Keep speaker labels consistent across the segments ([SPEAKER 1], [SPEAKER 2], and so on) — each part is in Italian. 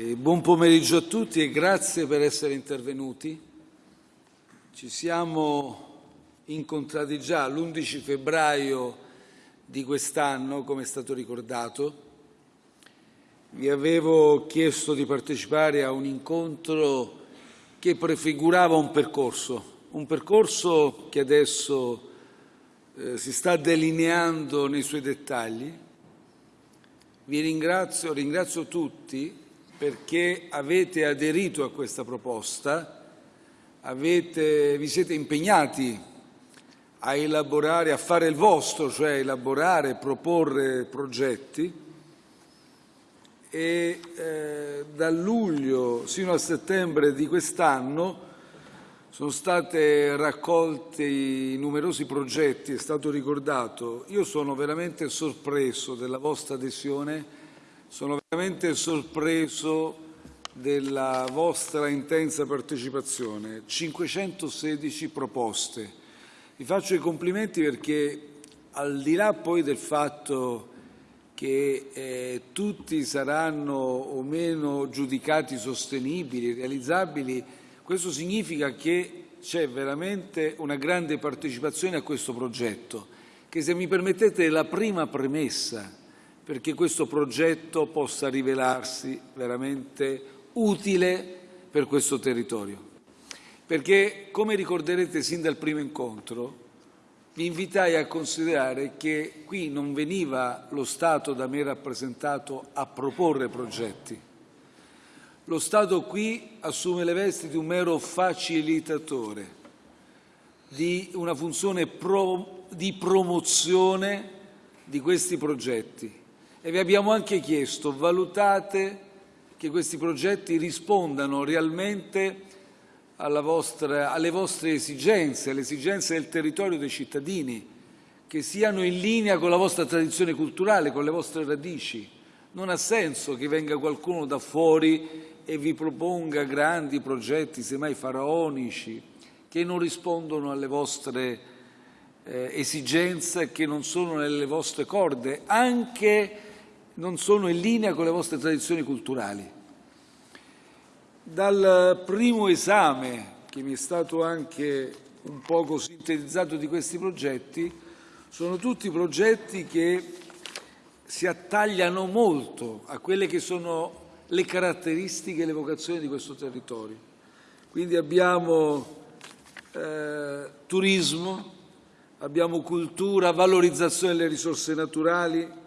[SPEAKER 1] Buon pomeriggio a tutti e grazie per essere intervenuti. Ci siamo incontrati già l'11 febbraio di quest'anno, come è stato ricordato. Vi avevo chiesto di partecipare a un incontro che prefigurava un percorso, un percorso che adesso eh, si sta delineando nei suoi dettagli. Vi ringrazio, ringrazio tutti perché avete aderito a questa proposta, avete, vi siete impegnati a elaborare, a fare il vostro, cioè elaborare, proporre progetti e eh, da luglio sino a settembre di quest'anno sono stati raccolti numerosi progetti, è stato ricordato. Io sono veramente sorpreso della vostra adesione, sono veramente sorpreso della vostra intensa partecipazione. 516 proposte. Vi faccio i complimenti perché al di là poi del fatto che eh, tutti saranno o meno giudicati sostenibili, realizzabili, questo significa che c'è veramente una grande partecipazione a questo progetto, che se mi permettete è la prima premessa perché questo progetto possa rivelarsi veramente utile per questo territorio. Perché, come ricorderete sin dal primo incontro, vi invitai a considerare che qui non veniva lo Stato da me rappresentato a proporre progetti, lo Stato qui assume le vesti di un mero facilitatore, di una funzione pro, di promozione di questi progetti e vi abbiamo anche chiesto valutate che questi progetti rispondano realmente vostra, alle vostre esigenze, alle esigenze del territorio dei cittadini, che siano in linea con la vostra tradizione culturale, con le vostre radici. Non ha senso che venga qualcuno da fuori e vi proponga grandi progetti, semmai faraonici, che non rispondono alle vostre eh, esigenze, che non sono nelle vostre corde, anche non sono in linea con le vostre tradizioni culturali. Dal primo esame, che mi è stato anche un poco sintetizzato di questi progetti, sono tutti progetti che si attagliano molto a quelle che sono le caratteristiche e le vocazioni di questo territorio. Quindi abbiamo eh, turismo, abbiamo cultura, valorizzazione delle risorse naturali,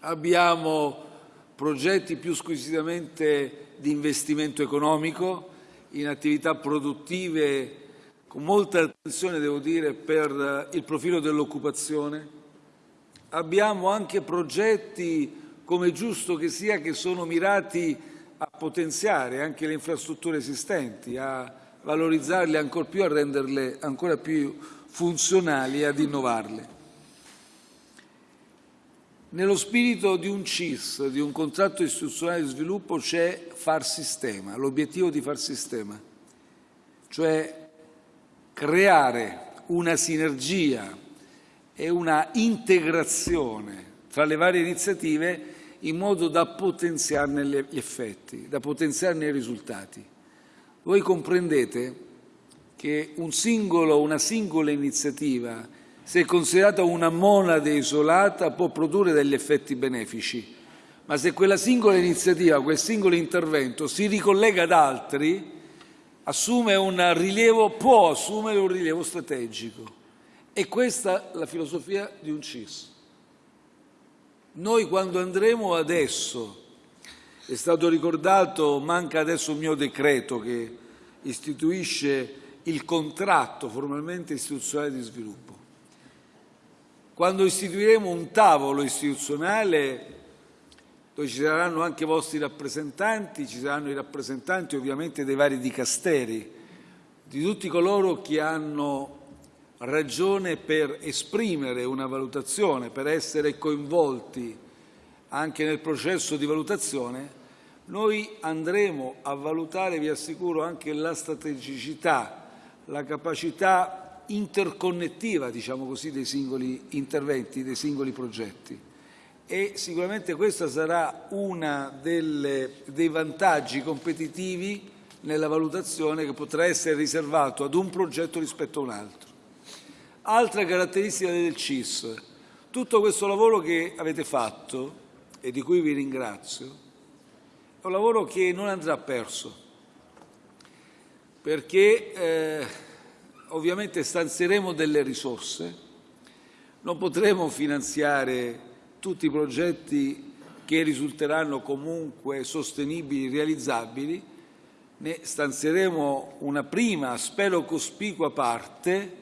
[SPEAKER 1] abbiamo progetti più squisitamente di investimento economico in attività produttive con molta attenzione, devo dire, per il profilo dell'occupazione. Abbiamo anche progetti come è giusto che sia, che sono mirati a potenziare anche le infrastrutture esistenti, a valorizzarle ancora più, a renderle ancora più funzionali e ad innovarle. Nello spirito di un CIS, di un contratto istituzionale di sviluppo, c'è far sistema, l'obiettivo di far sistema, cioè creare una sinergia e una integrazione tra le varie iniziative in modo da potenziarne gli effetti, da potenziarne i risultati. Voi comprendete che un singolo, una singola iniziativa, se considerata una monade isolata, può produrre degli effetti benefici, ma se quella singola iniziativa, quel singolo intervento si ricollega ad altri, assume un rilievo, può assumere un rilievo strategico. E questa è la filosofia di un CIS. Noi quando andremo adesso, è stato ricordato, manca adesso il mio decreto che istituisce il contratto formalmente istituzionale di sviluppo. Quando istituiremo un tavolo istituzionale dove ci saranno anche i vostri rappresentanti, ci saranno i rappresentanti ovviamente dei vari dicasteri, di tutti coloro che hanno ragione per esprimere una valutazione, per essere coinvolti anche nel processo di valutazione, noi andremo a valutare, vi assicuro, anche la strategicità, la capacità interconnettiva, diciamo così, dei singoli interventi, dei singoli progetti e sicuramente questo sarà uno dei vantaggi competitivi nella valutazione che potrà essere riservato ad un progetto rispetto a un altro. Altra caratteristica del CIS, tutto questo lavoro che avete fatto e di cui vi ringrazio, è un lavoro che non andrà perso, perché eh, ovviamente stanzieremo delle risorse, non potremo finanziare tutti i progetti che risulteranno comunque sostenibili, realizzabili, ne stanzieremo una prima, spero cospicua parte,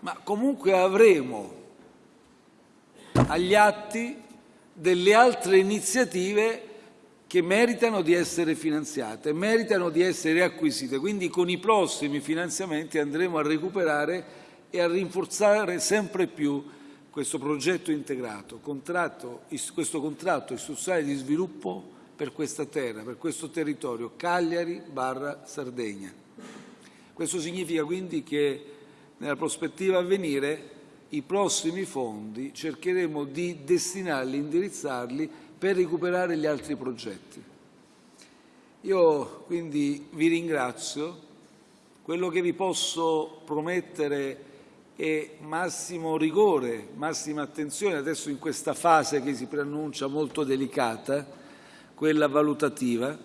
[SPEAKER 1] ma comunque avremo agli atti delle altre iniziative che meritano di essere finanziate, meritano di essere acquisite. Quindi con i prossimi finanziamenti andremo a recuperare e a rinforzare sempre più questo progetto integrato, contratto, questo contratto istituzionale di sviluppo per questa terra, per questo territorio, Cagliari barra Sardegna. Questo significa quindi che nella prospettiva a venire i prossimi fondi cercheremo di destinarli, indirizzarli per recuperare gli altri progetti. Io quindi vi ringrazio, quello che vi posso promettere e massimo rigore, massima attenzione adesso in questa fase che si preannuncia molto delicata, quella valutativa.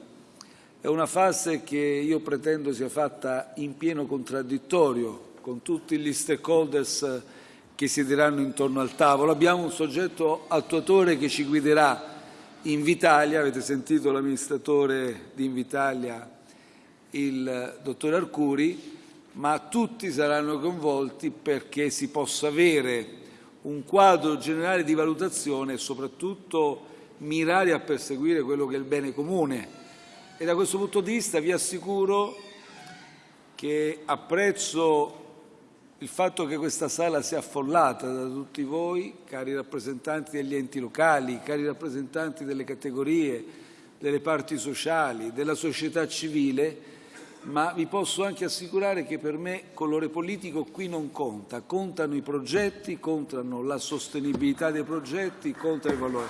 [SPEAKER 1] È una fase che io pretendo sia fatta in pieno contraddittorio con tutti gli stakeholders che siederanno intorno al tavolo. Abbiamo un soggetto attuatore che ci guiderà Invitalia, avete sentito l'amministratore di Invitalia, il dottor Arcuri, ma tutti saranno coinvolti perché si possa avere un quadro generale di valutazione e soprattutto mirare a perseguire quello che è il bene comune. E da questo punto di vista vi assicuro che apprezzo il fatto che questa sala sia affollata da tutti voi, cari rappresentanti degli enti locali, cari rappresentanti delle categorie, delle parti sociali, della società civile, ma vi posso anche assicurare che per me colore politico qui non conta, contano i progetti, contano la sostenibilità dei progetti, conta il valore.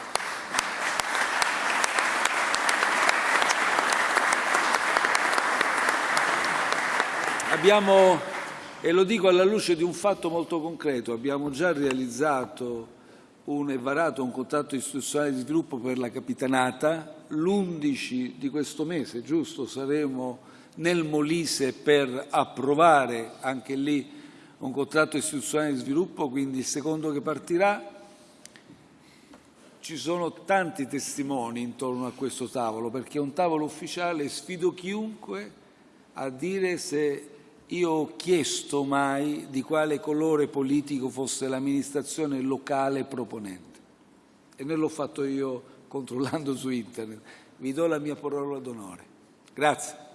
[SPEAKER 1] Abbiamo, e lo dico alla luce di un fatto molto concreto, abbiamo già realizzato un, e varato un contratto istituzionale di sviluppo per la Capitanata, l'11 di questo mese, giusto, saremo nel Molise per approvare anche lì un contratto istituzionale di sviluppo, quindi il secondo che partirà. Ci sono tanti testimoni intorno a questo tavolo, perché è un tavolo ufficiale, sfido chiunque a dire se io ho chiesto mai di quale colore politico fosse l'amministrazione locale proponente. E non l'ho fatto io controllando su internet. Vi do la mia parola d'onore. Grazie.